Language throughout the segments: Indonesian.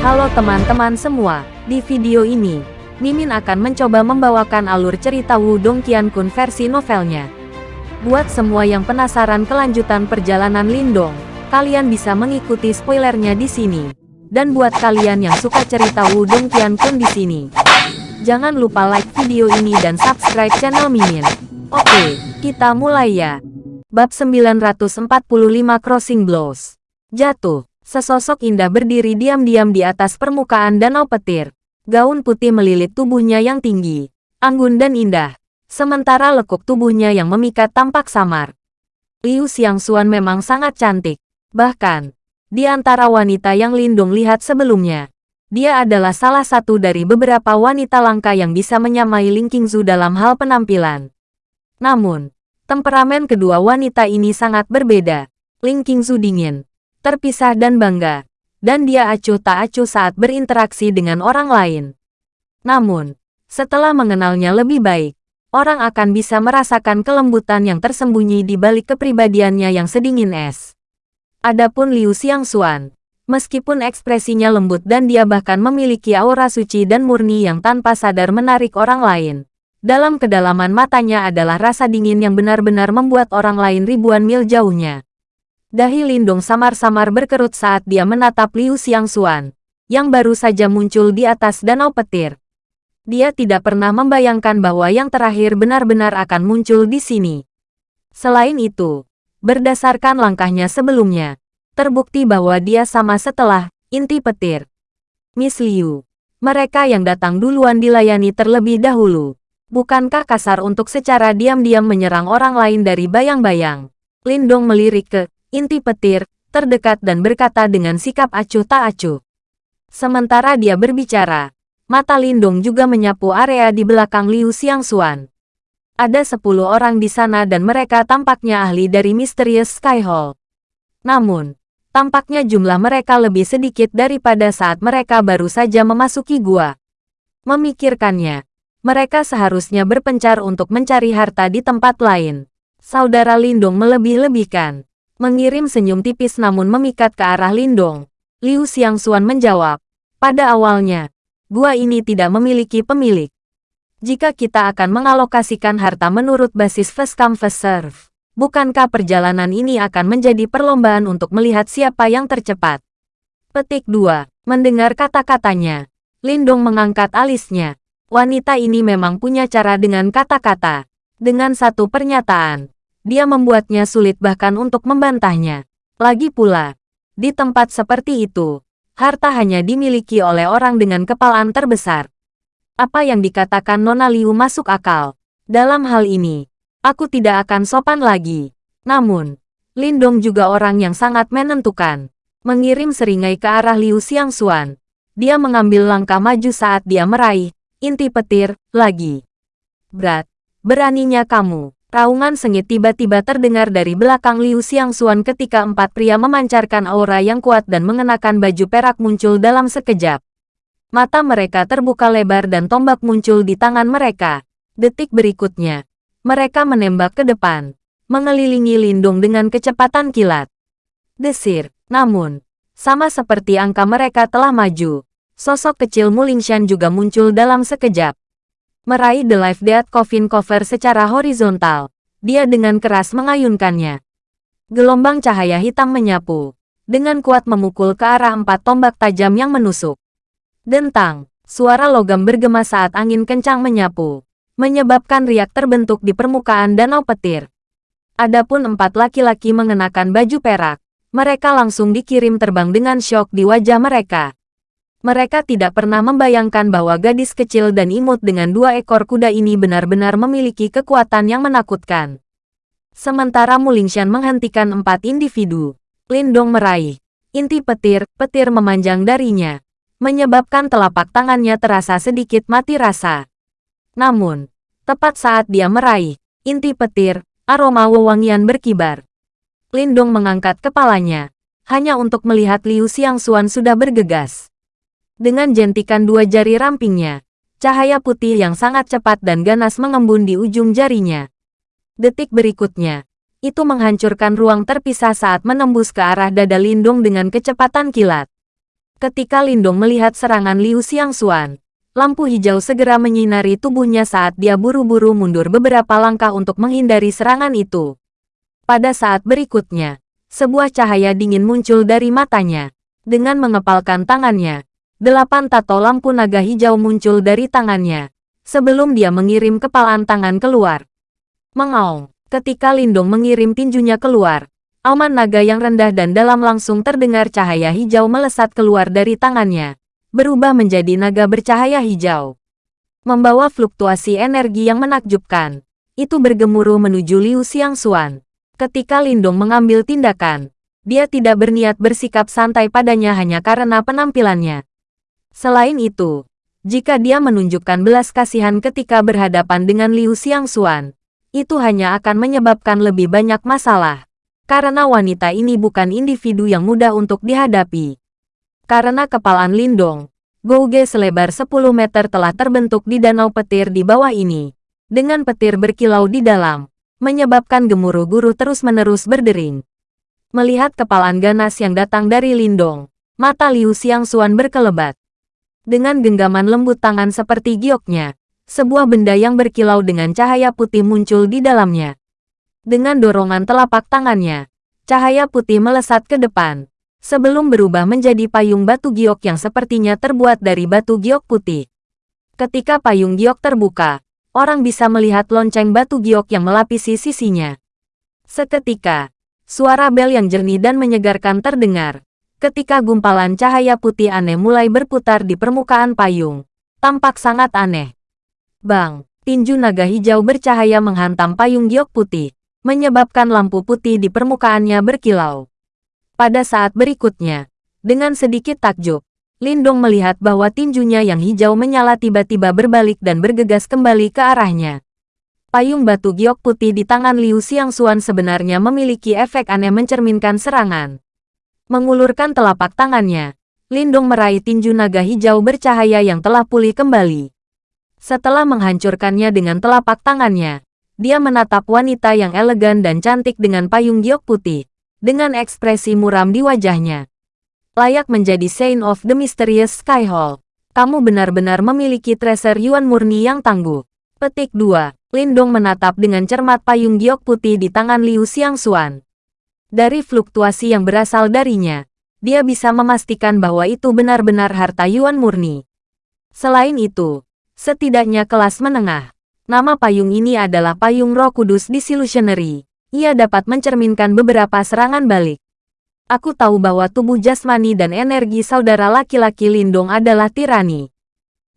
Halo teman-teman semua, di video ini, Mimin akan mencoba membawakan alur cerita Wudong Qiankun versi novelnya. Buat semua yang penasaran kelanjutan perjalanan Lindong, kalian bisa mengikuti spoilernya di sini. Dan buat kalian yang suka cerita Wudong Qiankun di sini, jangan lupa like video ini dan subscribe channel Mimin. Oke, kita mulai ya. Bab 945 Crossing Blows Jatuh Sesosok indah berdiri diam-diam di atas permukaan danau petir. Gaun putih melilit tubuhnya yang tinggi, anggun dan indah. Sementara lekuk tubuhnya yang memikat tampak samar. Liu Xiangxuan memang sangat cantik. Bahkan, di antara wanita yang Lindung lihat sebelumnya, dia adalah salah satu dari beberapa wanita langka yang bisa menyamai Ling Qingzu dalam hal penampilan. Namun, temperamen kedua wanita ini sangat berbeda. Ling Qingzu dingin, terpisah dan bangga, dan dia acuh tak acuh saat berinteraksi dengan orang lain. Namun, setelah mengenalnya lebih baik, orang akan bisa merasakan kelembutan yang tersembunyi di balik kepribadiannya yang sedingin es. Adapun Liu Xiangxuan, meskipun ekspresinya lembut dan dia bahkan memiliki aura suci dan murni yang tanpa sadar menarik orang lain. Dalam kedalaman matanya adalah rasa dingin yang benar-benar membuat orang lain ribuan mil jauhnya. Dahi Lindung samar-samar berkerut saat dia menatap Liu Xiangxuan, yang baru saja muncul di atas danau petir. Dia tidak pernah membayangkan bahwa yang terakhir benar-benar akan muncul di sini. Selain itu, berdasarkan langkahnya sebelumnya, terbukti bahwa dia sama setelah inti petir. Miss Liu, mereka yang datang duluan dilayani terlebih dahulu. Bukankah kasar untuk secara diam-diam menyerang orang lain dari bayang-bayang? Lindong melirik ke inti petir, terdekat dan berkata dengan sikap acuh tak acuh. Sementara dia berbicara, mata Lindung juga menyapu area di belakang Liu Xiangxuan. Ada sepuluh orang di sana dan mereka tampaknya ahli dari Mysterious Sky Hall. Namun, tampaknya jumlah mereka lebih sedikit daripada saat mereka baru saja memasuki gua. Memikirkannya, mereka seharusnya berpencar untuk mencari harta di tempat lain. Saudara Lindung melebih-lebihkan. Mengirim senyum tipis namun memikat ke arah Lindong. Liu Xiangxuan menjawab, pada awalnya, gua ini tidak memiliki pemilik. Jika kita akan mengalokasikan harta menurut basis first come first serve, bukankah perjalanan ini akan menjadi perlombaan untuk melihat siapa yang tercepat? Petik 2. Mendengar kata-katanya, Lindong mengangkat alisnya. Wanita ini memang punya cara dengan kata-kata. Dengan satu pernyataan, dia membuatnya sulit bahkan untuk membantahnya. Lagi pula, di tempat seperti itu, harta hanya dimiliki oleh orang dengan kepalaan terbesar. Apa yang dikatakan Nona Liu masuk akal. Dalam hal ini, aku tidak akan sopan lagi. Namun, Lindong juga orang yang sangat menentukan. Mengirim seringai ke arah Liu Xiangxuan. Dia mengambil langkah maju saat dia meraih inti petir lagi. Berat, beraninya kamu. Raungan sengit tiba-tiba terdengar dari belakang Liu Xiangxuan ketika empat pria memancarkan aura yang kuat dan mengenakan baju perak muncul dalam sekejap. Mata mereka terbuka lebar dan tombak muncul di tangan mereka. Detik berikutnya, mereka menembak ke depan, mengelilingi Lindung dengan kecepatan kilat. Desir, namun, sama seperti angka mereka telah maju, sosok kecil Mulingshan juga muncul dalam sekejap. Meraih The Life Death Coffin Cover secara horizontal, dia dengan keras mengayunkannya. Gelombang cahaya hitam menyapu, dengan kuat memukul ke arah empat tombak tajam yang menusuk. Dentang, suara logam bergema saat angin kencang menyapu, menyebabkan riak terbentuk di permukaan danau petir. Adapun empat laki-laki mengenakan baju perak, mereka langsung dikirim terbang dengan syok di wajah mereka. Mereka tidak pernah membayangkan bahwa gadis kecil dan imut dengan dua ekor kuda ini benar-benar memiliki kekuatan yang menakutkan. Sementara Mulingshan menghentikan empat individu, Lindong meraih. Inti petir, petir memanjang darinya, menyebabkan telapak tangannya terasa sedikit mati rasa. Namun, tepat saat dia meraih, inti petir, aroma wewangian berkibar. Lindong mengangkat kepalanya, hanya untuk melihat Liu Xiangxuan sudah bergegas. Dengan jentikan dua jari rampingnya, cahaya putih yang sangat cepat dan ganas mengembun di ujung jarinya. Detik berikutnya, itu menghancurkan ruang terpisah saat menembus ke arah dada Lindung dengan kecepatan kilat. Ketika Lindong melihat serangan Liu Xiangxuan, lampu hijau segera menyinari tubuhnya saat dia buru-buru mundur beberapa langkah untuk menghindari serangan itu. Pada saat berikutnya, sebuah cahaya dingin muncul dari matanya. Dengan mengepalkan tangannya, delapan tato lampu naga hijau muncul dari tangannya, sebelum dia mengirim kepalan tangan keluar. Mengaung, ketika Lindong mengirim tinjunya keluar, auman naga yang rendah dan dalam langsung terdengar cahaya hijau melesat keluar dari tangannya, berubah menjadi naga bercahaya hijau. Membawa fluktuasi energi yang menakjubkan, itu bergemuruh menuju Liu Xiangxuan. Ketika Lindong mengambil tindakan, dia tidak berniat bersikap santai padanya hanya karena penampilannya. Selain itu, jika dia menunjukkan belas kasihan ketika berhadapan dengan Liu Xiangxuan, itu hanya akan menyebabkan lebih banyak masalah. Karena wanita ini bukan individu yang mudah untuk dihadapi. Karena kepalan Lindong, Gouge selebar 10 meter telah terbentuk di danau petir di bawah ini. Dengan petir berkilau di dalam, menyebabkan gemuruh guru terus-menerus berdering. Melihat kepalan ganas yang datang dari Lindong, mata Liu Xiangxuan berkelebat. Dengan genggaman lembut tangan seperti gioknya, sebuah benda yang berkilau dengan cahaya putih muncul di dalamnya. Dengan dorongan telapak tangannya, cahaya putih melesat ke depan, sebelum berubah menjadi payung batu giok yang sepertinya terbuat dari batu giok putih. Ketika payung giok terbuka, orang bisa melihat lonceng batu giok yang melapisi sisinya. Seketika, Suara bel yang jernih dan menyegarkan terdengar. Ketika gumpalan cahaya putih aneh mulai berputar di permukaan payung. Tampak sangat aneh. Bang, tinju naga hijau bercahaya menghantam payung giok putih, menyebabkan lampu putih di permukaannya berkilau. Pada saat berikutnya, dengan sedikit takjub, Lindong melihat bahwa tinjunya yang hijau menyala tiba-tiba berbalik dan bergegas kembali ke arahnya. Payung batu giok putih di tangan Liu Xiangxuan sebenarnya memiliki efek aneh mencerminkan serangan. Mengulurkan telapak tangannya, Lindong meraih tinju naga hijau bercahaya yang telah pulih kembali. Setelah menghancurkannya dengan telapak tangannya, dia menatap wanita yang elegan dan cantik dengan payung giok putih, dengan ekspresi muram di wajahnya. Layak menjadi Saint of the Mysterious Sky Hall. Kamu benar-benar memiliki treasure Yuan murni yang tangguh. Petik 2. Lindong menatap dengan cermat payung giok putih di tangan Liu Xiangxuan. Dari fluktuasi yang berasal darinya, dia bisa memastikan bahwa itu benar-benar harta Yuan murni. Selain itu, setidaknya kelas menengah. Nama payung ini adalah payung roh kudus disillusionary. Ia dapat mencerminkan beberapa serangan balik. Aku tahu bahwa tubuh jasmani dan energi saudara laki-laki Lindong adalah tirani.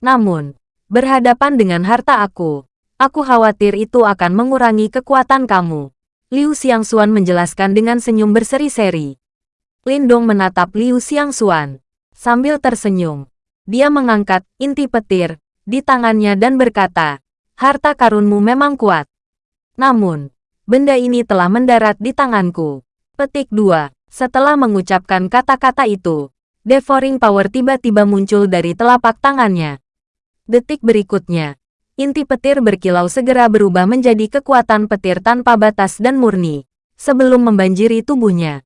Namun, berhadapan dengan harta aku, Aku khawatir itu akan mengurangi kekuatan kamu. Liu Xiangxuan menjelaskan dengan senyum berseri-seri. Lindong menatap Liu Xiangxuan. Sambil tersenyum, dia mengangkat inti petir di tangannya dan berkata, harta karunmu memang kuat. Namun, benda ini telah mendarat di tanganku. Petik 2. Setelah mengucapkan kata-kata itu, Devouring Power tiba-tiba muncul dari telapak tangannya. Detik berikutnya, inti petir berkilau segera berubah menjadi kekuatan petir tanpa batas dan murni, sebelum membanjiri tubuhnya.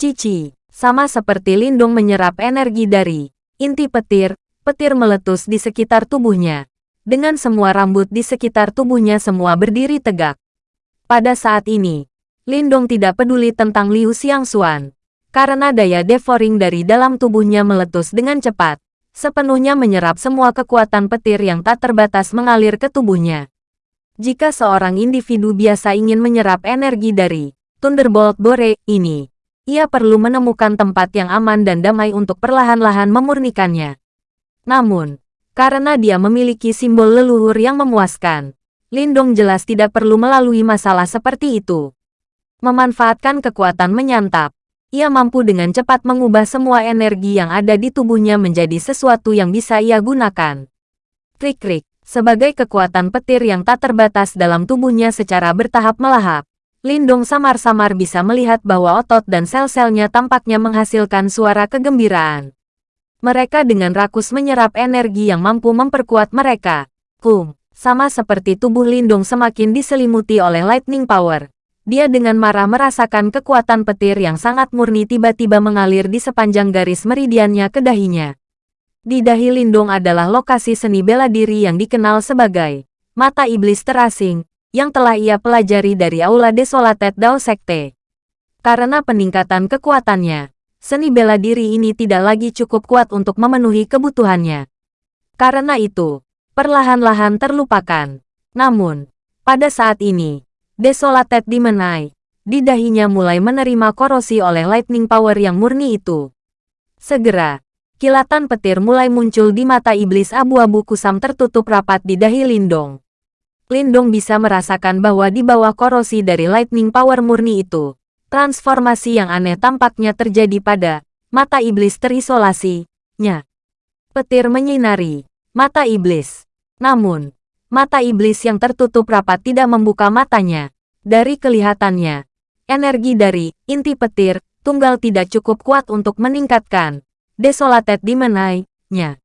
Cici, sama seperti lindung menyerap energi dari inti petir, petir meletus di sekitar tubuhnya. Dengan semua rambut di sekitar tubuhnya semua berdiri tegak. Pada saat ini, Lindong tidak peduli tentang Liu Xiangxuan, karena daya devouring dari dalam tubuhnya meletus dengan cepat sepenuhnya menyerap semua kekuatan petir yang tak terbatas mengalir ke tubuhnya. Jika seorang individu biasa ingin menyerap energi dari Thunderbolt Bore ini, ia perlu menemukan tempat yang aman dan damai untuk perlahan-lahan memurnikannya. Namun, karena dia memiliki simbol leluhur yang memuaskan, Lindong jelas tidak perlu melalui masalah seperti itu. Memanfaatkan kekuatan menyantap, ia mampu dengan cepat mengubah semua energi yang ada di tubuhnya menjadi sesuatu yang bisa ia gunakan. Krik-krik, sebagai kekuatan petir yang tak terbatas dalam tubuhnya secara bertahap melahap, Lindong samar-samar bisa melihat bahwa otot dan sel-selnya tampaknya menghasilkan suara kegembiraan. Mereka dengan rakus menyerap energi yang mampu memperkuat mereka. Kum, sama seperti tubuh Lindong semakin diselimuti oleh lightning power, Dia dengan marah merasakan kekuatan petir yang sangat murni tiba-tiba mengalir di sepanjang garis meridiannya ke dahinya. Di dahi Lindung adalah lokasi seni bela diri yang dikenal sebagai mata iblis terasing, yang telah ia pelajari dari Aula Desolated Dao Sekte. Karena peningkatan kekuatannya, seni bela diri ini tidak lagi cukup kuat untuk memenuhi kebutuhannya. Karena itu, perlahan-lahan terlupakan. Namun, pada saat ini, Desolated Demonai. Di dahinya mulai menerima korosi oleh lightning power yang murni itu. Segera, kilatan petir mulai muncul di mata iblis abu-abu kusam tertutup rapat di dahi Lindong. Lindong bisa merasakan bahwa di bawah korosi dari lightning power murni itu, transformasi yang aneh tampaknya terjadi pada mata iblis terisolasi. Nya. Petir menyinari mata iblis. Namun, Mata iblis yang tertutup rapat tidak membuka matanya. Dari kelihatannya, energi dari inti petir tunggal tidak cukup kuat untuk meningkatkan desolated dimenai-nya.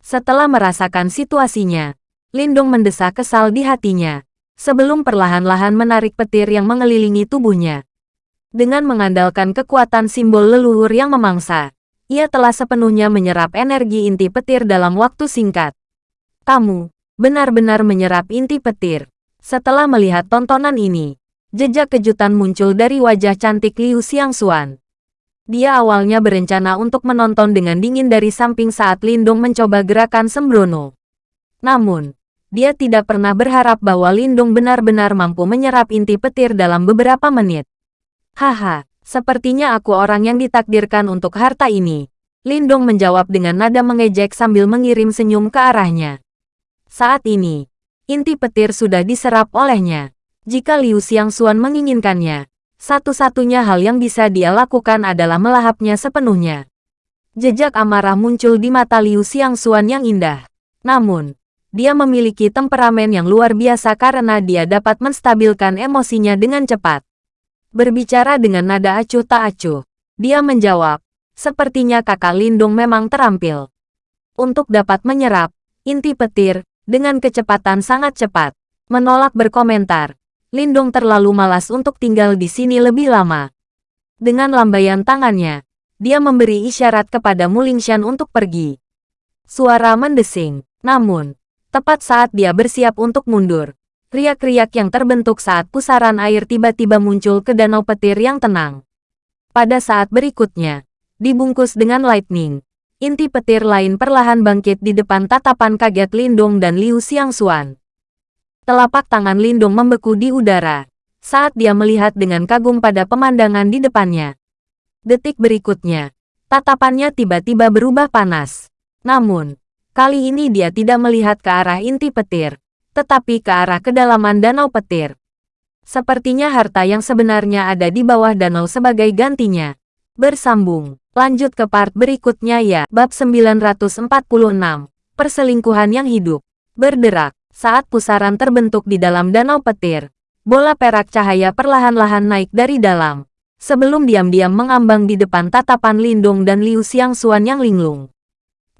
Setelah merasakan situasinya, Lindung mendesak kesal di hatinya, sebelum perlahan-lahan menarik petir yang mengelilingi tubuhnya. Dengan mengandalkan kekuatan simbol leluhur yang memangsa, ia telah sepenuhnya menyerap energi inti petir dalam waktu singkat. Kamu, benar-benar menyerap inti petir. Setelah melihat tontonan ini, jejak kejutan muncul dari wajah cantik Liu Xiangxuan. Dia awalnya berencana untuk menonton dengan dingin dari samping saat Lindong mencoba gerakan sembrono. Namun, dia tidak pernah berharap bahwa Lindong benar-benar mampu menyerap inti petir dalam beberapa menit. Haha, sepertinya aku orang yang ditakdirkan untuk harta ini. Lindong menjawab dengan nada mengejek sambil mengirim senyum ke arahnya. Saat ini, inti petir sudah diserap olehnya. Jika Liu Xiangxuan menginginkannya, satu-satunya hal yang bisa dia lakukan adalah melahapnya sepenuhnya. Jejak amarah muncul di mata Liu Xiangxuan yang indah. Namun, dia memiliki temperamen yang luar biasa karena dia dapat menstabilkan emosinya dengan cepat. Berbicara dengan nada acuh tak acuh, dia menjawab, sepertinya kakak Lindung memang terampil. Untuk dapat menyerap, inti petir, dengan kecepatan sangat cepat. Menolak berkomentar. Lindong terlalu malas untuk tinggal di sini lebih lama. Dengan lambaian tangannya, dia memberi isyarat kepada Mulingshan untuk pergi. Suara mendesing. Namun, tepat saat dia bersiap untuk mundur, riak-riak yang terbentuk saat pusaran air tiba-tiba muncul ke danau petir yang tenang. Pada saat berikutnya, dibungkus dengan lightning, inti petir lain perlahan bangkit di depan tatapan kaget Lindung dan Liu Xiangxuan. Telapak tangan Lindung membeku di udara saat dia melihat dengan kagum pada pemandangan di depannya. Detik berikutnya, tatapannya tiba-tiba berubah panas. Namun, kali ini dia tidak melihat ke arah inti petir, tetapi ke arah kedalaman danau petir. Sepertinya harta yang sebenarnya ada di bawah danau sebagai gantinya. Bersambung. Lanjut ke part berikutnya ya. Bab 946. Perselingkuhan yang hidup. Berderak. Saat pusaran terbentuk di dalam danau petir, bola perak cahaya perlahan-lahan naik dari dalam. Sebelum diam-diam mengambang di depan tatapan Lindung dan Liu Xiangxuan yang linglung.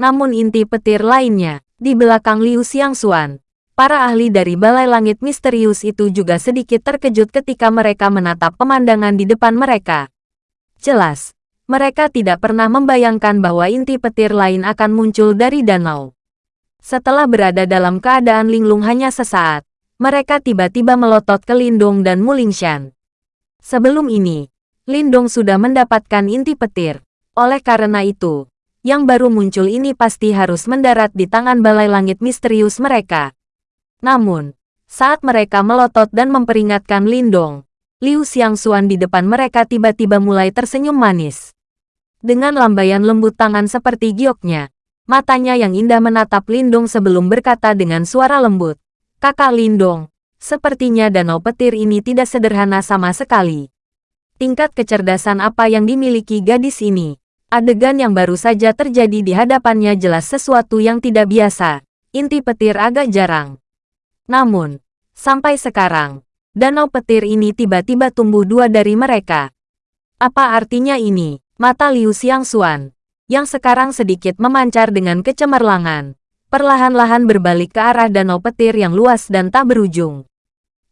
Namun inti petir lainnya, di belakang Liu Xiangxuan, para ahli dari Balai Langit Misterius itu juga sedikit terkejut ketika mereka menatap pemandangan di depan mereka. Jelas, mereka tidak pernah membayangkan bahwa inti petir lain akan muncul dari danau. Setelah berada dalam keadaan linglung hanya sesaat, mereka tiba-tiba melotot ke Lindong dan Mulingshan. Sebelum ini, Lindong sudah mendapatkan inti petir. Oleh karena itu, yang baru muncul ini pasti harus mendarat di tangan balai langit misterius mereka. Namun, saat mereka melotot dan memperingatkan Lindong, Liu Xiangxuan di depan mereka tiba-tiba mulai tersenyum manis. Dengan lambaian lembut tangan seperti gioknya, matanya yang indah menatap Lindong sebelum berkata dengan suara lembut. Kakak Lindong, sepertinya danau petir ini tidak sederhana sama sekali. Tingkat kecerdasan apa yang dimiliki gadis ini? Adegan yang baru saja terjadi di hadapannya jelas sesuatu yang tidak biasa. Inti petir agak jarang. Namun, sampai sekarang, danau petir ini tiba-tiba tumbuh dua dari mereka. Apa artinya ini? Mata Liu Xiangxuan, yang sekarang sedikit memancar dengan kecemerlangan, perlahan-lahan berbalik ke arah danau petir yang luas dan tak berujung.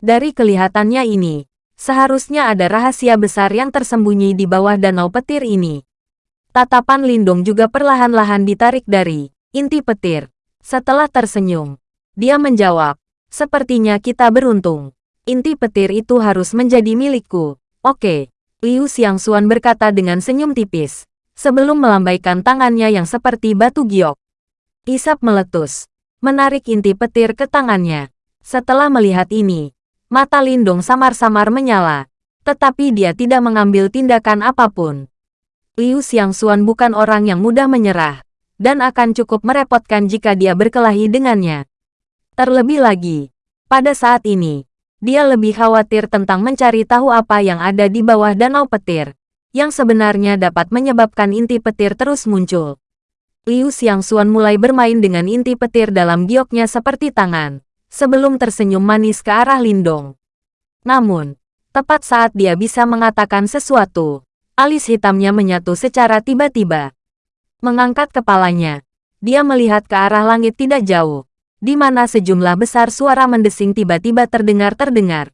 Dari kelihatannya ini, Seharusnya ada rahasia besar yang tersembunyi di bawah danau petir ini. Tatapan Lindong juga perlahan-lahan ditarik dari inti petir. Setelah tersenyum, dia menjawab, sepertinya kita beruntung. Inti petir itu harus menjadi milikku. Oke, Liu Xiangxuan berkata dengan senyum tipis, sebelum melambaikan tangannya yang seperti batu giok. Isap meletus, menarik inti petir ke tangannya. Setelah melihat ini, Mata Lindung samar-samar menyala, tetapi dia tidak mengambil tindakan apa pun. Liu Xiangxuan bukan orang yang mudah menyerah, dan akan cukup merepotkan jika dia berkelahi dengannya. Terlebih lagi, pada saat ini, dia lebih khawatir tentang mencari tahu apa yang ada di bawah danau petir, yang sebenarnya dapat menyebabkan inti petir terus muncul. Liu Xiangxuan mulai bermain dengan inti petir dalam gioknya seperti tangan sebelum tersenyum manis ke arah Lindong. Namun, tepat saat dia bisa mengatakan sesuatu, alis hitamnya menyatu secara tiba-tiba. Mengangkat kepalanya, dia melihat ke arah langit tidak jauh, di mana sejumlah besar suara mendesing tiba-tiba terdengar-terdengar.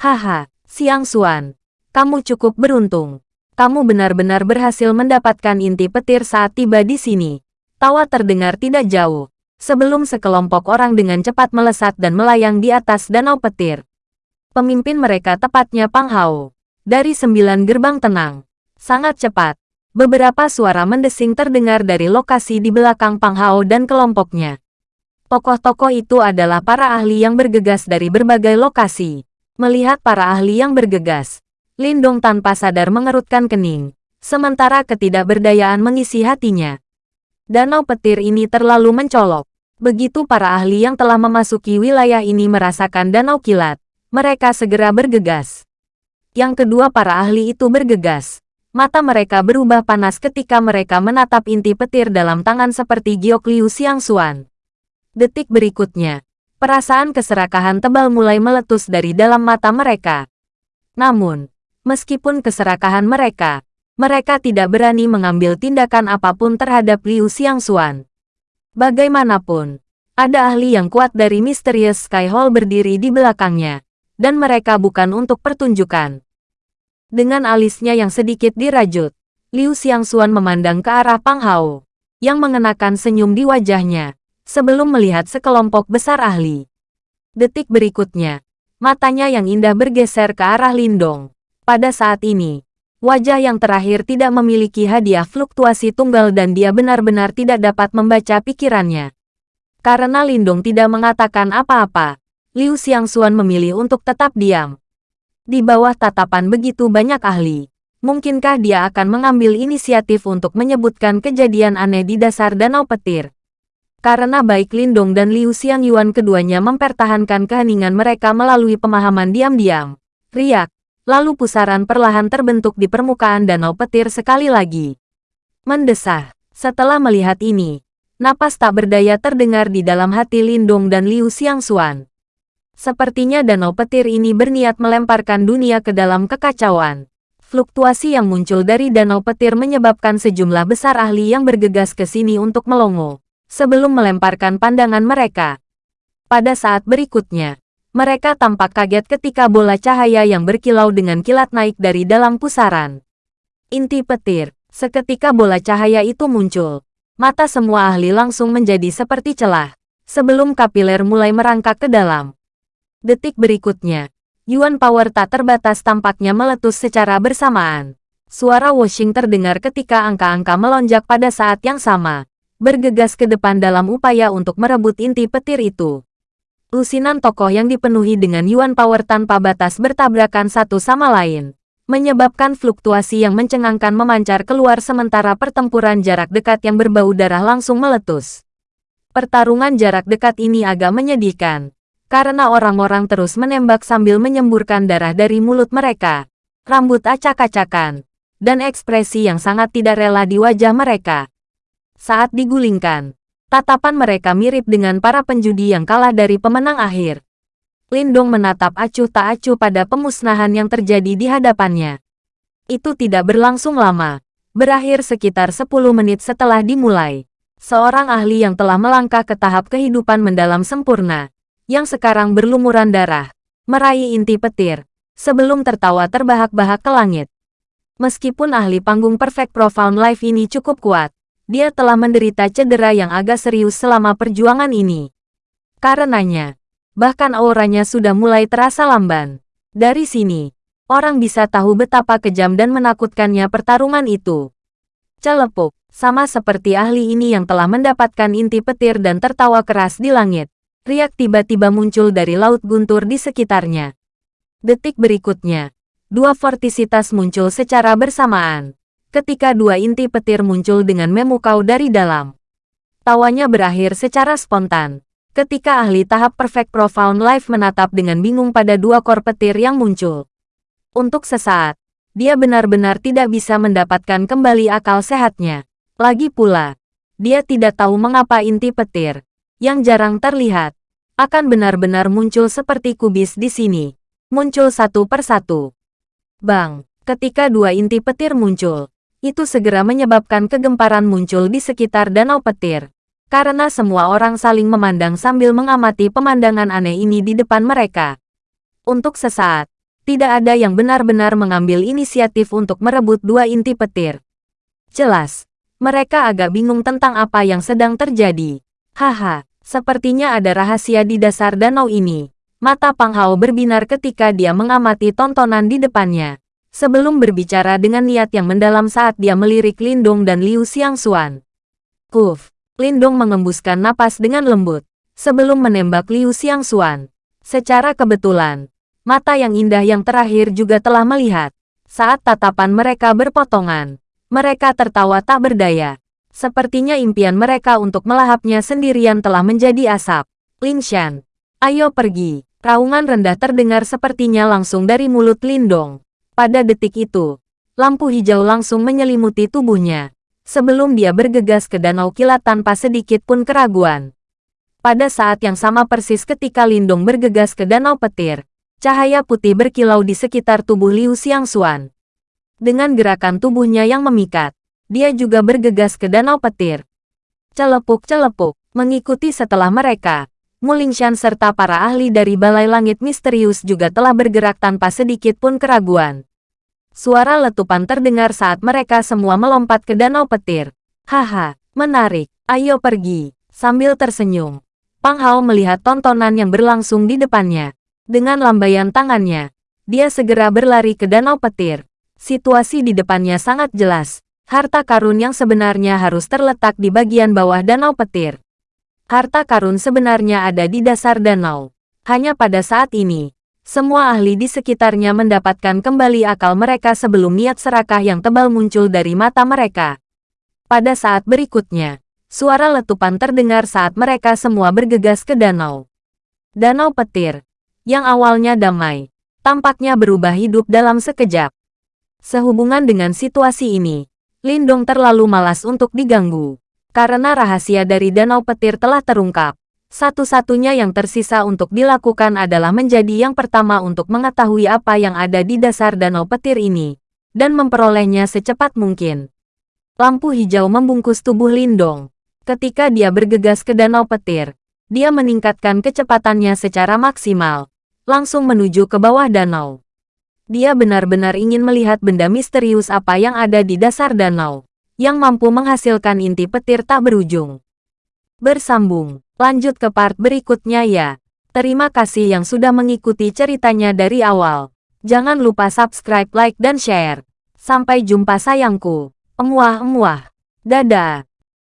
Haha, Siang Suan, kamu cukup beruntung. Kamu benar-benar berhasil mendapatkan inti petir saat tiba di sini. Tawa terdengar tidak jauh, sebelum sekelompok orang dengan cepat melesat dan melayang di atas danau petir. Pemimpin mereka tepatnya Pang Hao. Dari sembilan gerbang tenang. Sangat cepat. Beberapa suara mendesing terdengar dari lokasi di belakang Pang Hao dan kelompoknya. Tokoh-tokoh itu adalah para ahli yang bergegas dari berbagai lokasi. Melihat para ahli yang bergegas, Lindong tanpa sadar mengerutkan kening, sementara ketidakberdayaan mengisi hatinya. Danau petir ini terlalu mencolok. Begitu para ahli yang telah memasuki wilayah ini merasakan danau kilat, mereka segera bergegas. Yang kedua para ahli itu bergegas. Mata mereka berubah panas ketika mereka menatap inti petir dalam tangan seperti Giok Liu Xiangxuan. Detik berikutnya, perasaan keserakahan tebal mulai meletus dari dalam mata mereka. Namun, meskipun keserakahan mereka, mereka tidak berani mengambil tindakan apa pun terhadap Liu Xiangxuan. Bagaimanapun, ada ahli yang kuat dari Mysterious Sky Hall berdiri di belakangnya, dan mereka bukan untuk pertunjukan. Dengan alisnya yang sedikit dirajut, Liu Xiangxuan memandang ke arah Pang Hao, yang mengenakan senyum di wajahnya, sebelum melihat sekelompok besar ahli. Detik berikutnya, matanya yang indah bergeser ke arah Lindong. Pada saat ini, Wajah yang terakhir tidak memiliki hadiah fluktuasi tunggal dan dia benar-benar tidak dapat membaca pikirannya. Karena Lindung tidak mengatakan apa-apa, Liu Xiangxuan memilih untuk tetap diam. Di bawah tatapan begitu banyak ahli, mungkinkah dia akan mengambil inisiatif untuk menyebutkan kejadian aneh di dasar danau petir? Karena baik Lindong dan Liu Xiangyuan keduanya mempertahankan keheningan mereka melalui pemahaman diam-diam. Riak, Lalu pusaran perlahan terbentuk di permukaan danau petir sekali lagi. Mendesah. Setelah melihat ini, napas tak berdaya terdengar di dalam hati Lindong dan Liu Xiangxuan. Sepertinya danau petir ini berniat melemparkan dunia ke dalam kekacauan. Fluktuasi yang muncul dari danau petir menyebabkan sejumlah besar ahli yang bergegas ke sini untuk melongo, sebelum melemparkan pandangan mereka. Pada saat berikutnya, mereka tampak kaget ketika bola cahaya yang berkilau dengan kilat naik dari dalam pusaran. Inti petir, seketika bola cahaya itu muncul. Mata semua ahli langsung menjadi seperti celah, sebelum kapiler mulai merangkak ke dalam. Detik berikutnya, Yuan Power tak terbatas tampaknya meletus secara bersamaan. Suara washing terdengar ketika angka-angka melonjak pada saat yang sama, bergegas ke depan dalam upaya untuk merebut inti petir itu. Lusinan tokoh yang dipenuhi dengan Yuan Power tanpa batas bertabrakan satu sama lain, menyebabkan fluktuasi yang mencengangkan memancar keluar sementara pertempuran jarak dekat yang berbau darah langsung meletus. Pertarungan jarak dekat ini agak menyedihkan, karena orang-orang terus menembak sambil menyemburkan darah dari mulut mereka, rambut acak-acakan, dan ekspresi yang sangat tidak rela di wajah mereka. Saat digulingkan, Tatapan mereka mirip dengan para penjudi yang kalah dari pemenang akhir. Lindong menatap acuh tak acuh pada pemusnahan yang terjadi di hadapannya. Itu tidak berlangsung lama. Berakhir sekitar 10 menit setelah dimulai. Seorang ahli yang telah melangkah ke tahap kehidupan mendalam sempurna, yang sekarang berlumuran darah, meraih inti petir, sebelum tertawa terbahak-bahak ke langit. Meskipun ahli panggung Perfect Profound Life ini cukup kuat, dia telah menderita cedera yang agak serius selama perjuangan ini. Karenanya, bahkan auranya sudah mulai terasa lamban. Dari sini, orang bisa tahu betapa kejam dan menakutkannya pertarungan itu. Celepuk, sama seperti ahli ini yang telah mendapatkan inti petir dan tertawa keras di langit. Riak tiba-tiba muncul dari laut guntur di sekitarnya. Detik berikutnya, dua vortisitas muncul secara bersamaan. Ketika dua inti petir muncul dengan memukau dari dalam. Tawanya berakhir secara spontan ketika ahli tahap Perfect Profound Life menatap dengan bingung pada dua kor petir yang muncul. Untuk sesaat, dia benar-benar tidak bisa mendapatkan kembali akal sehatnya. Lagi pula, dia tidak tahu mengapa inti petir, yang jarang terlihat, akan benar-benar muncul seperti kubis di sini. Muncul satu persatu. Bang, ketika dua inti petir muncul, itu segera menyebabkan kegemparan muncul di sekitar danau petir karena semua orang saling memandang sambil mengamati pemandangan aneh ini di depan mereka. Untuk sesaat, tidak ada yang benar-benar mengambil inisiatif untuk merebut dua inti petir. Jelas, mereka agak bingung tentang apa yang sedang terjadi. Haha, sepertinya ada rahasia di dasar danau ini. Mata Pang Hao berbinar ketika dia mengamati tontonan di depannya. Sebelum berbicara dengan niat yang mendalam saat dia melirik Lindung dan Liu Xiangxuan. Kuf, Lindong mengembuskan napas dengan lembut, sebelum menembak Liu Xiangxuan. Secara kebetulan, mata yang indah yang terakhir juga telah melihat. Saat tatapan mereka berpotongan, mereka tertawa tak berdaya. Sepertinya impian mereka untuk melahapnya sendirian telah menjadi asap. Lin Shan, ayo pergi. Raungan rendah terdengar sepertinya langsung dari mulut Lindong. Pada detik itu, lampu hijau langsung menyelimuti tubuhnya sebelum dia bergegas ke danau kilat tanpa sedikit pun keraguan. Pada saat yang sama persis ketika Lindong bergegas ke danau petir, cahaya putih berkilau di sekitar tubuh Liu Xiangxuan. Dengan gerakan tubuhnya yang memikat, dia juga bergegas ke danau petir. Celepuk-celepuk, mengikuti setelah mereka, Mulingshan serta para ahli dari Balai Langit Misterius juga telah bergerak tanpa sedikit pun keraguan. Suara letupan terdengar saat mereka semua melompat ke danau petir. Haha, menarik, ayo pergi. Sambil tersenyum, Pang Hao melihat tontonan yang berlangsung di depannya. Dengan lambaian tangannya, dia segera berlari ke danau petir. Situasi di depannya sangat jelas. Harta karun yang sebenarnya harus terletak di bagian bawah danau petir. Harta karun sebenarnya ada di dasar danau. Hanya pada saat ini, semua ahli di sekitarnya mendapatkan kembali akal mereka sebelum niat serakah yang tebal muncul dari mata mereka. Pada saat berikutnya, suara letupan terdengar saat mereka semua bergegas ke danau. Danau petir, yang awalnya damai, tampaknya berubah hidup dalam sekejap. Sehubungan dengan situasi ini, Lindong terlalu malas untuk diganggu. Karena rahasia dari danau petir telah terungkap, satu-satunya yang tersisa untuk dilakukan adalah menjadi yang pertama untuk mengetahui apa yang ada di dasar danau petir ini, dan memperolehnya secepat mungkin. Lampu hijau membungkus tubuh Lindong. Ketika dia bergegas ke danau petir, dia meningkatkan kecepatannya secara maksimal, langsung menuju ke bawah danau. Dia benar-benar ingin melihat benda misterius apa yang ada di dasar danau, yang mampu menghasilkan inti petir tak berujung. Bersambung Lanjut ke part berikutnya ya. Terima kasih yang sudah mengikuti ceritanya dari awal. Jangan lupa subscribe, like, dan share. Sampai jumpa sayangku. Emuah-emuah. Dadah.